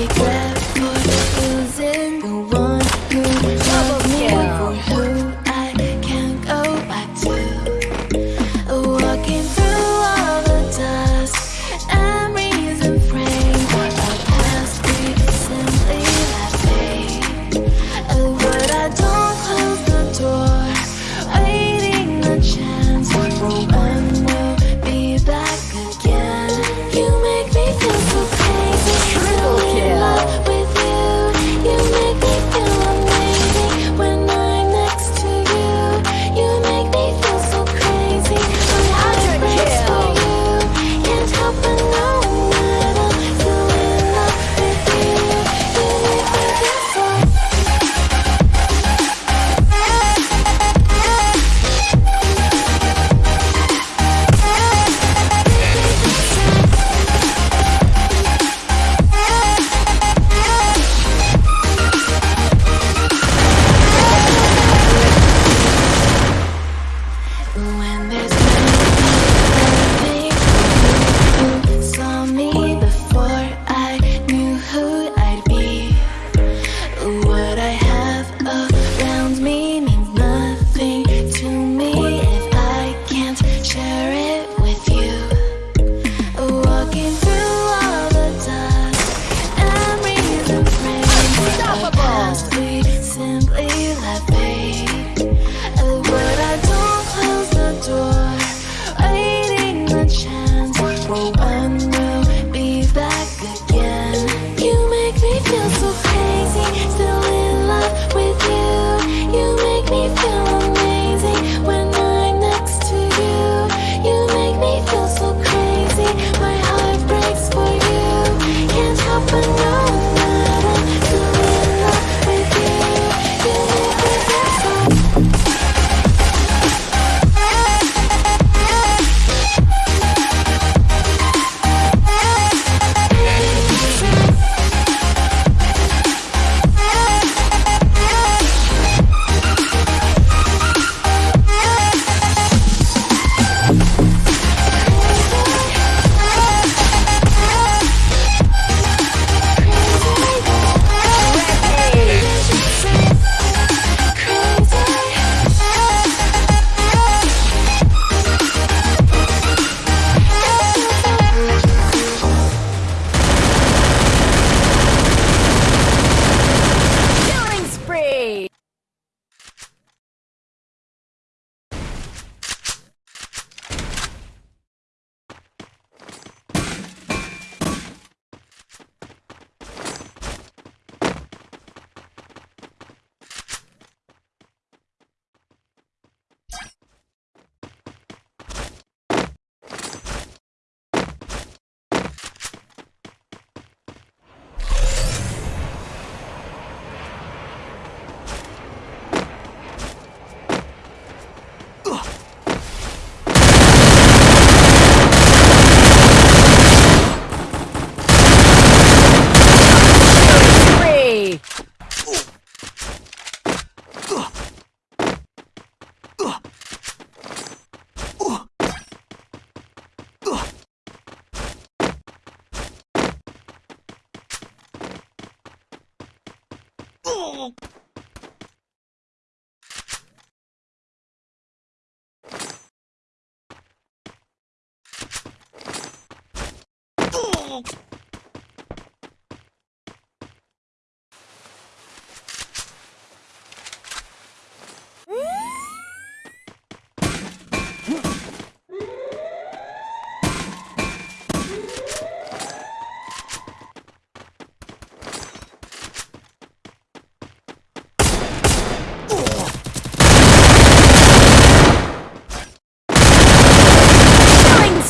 Oh,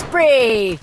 Spree!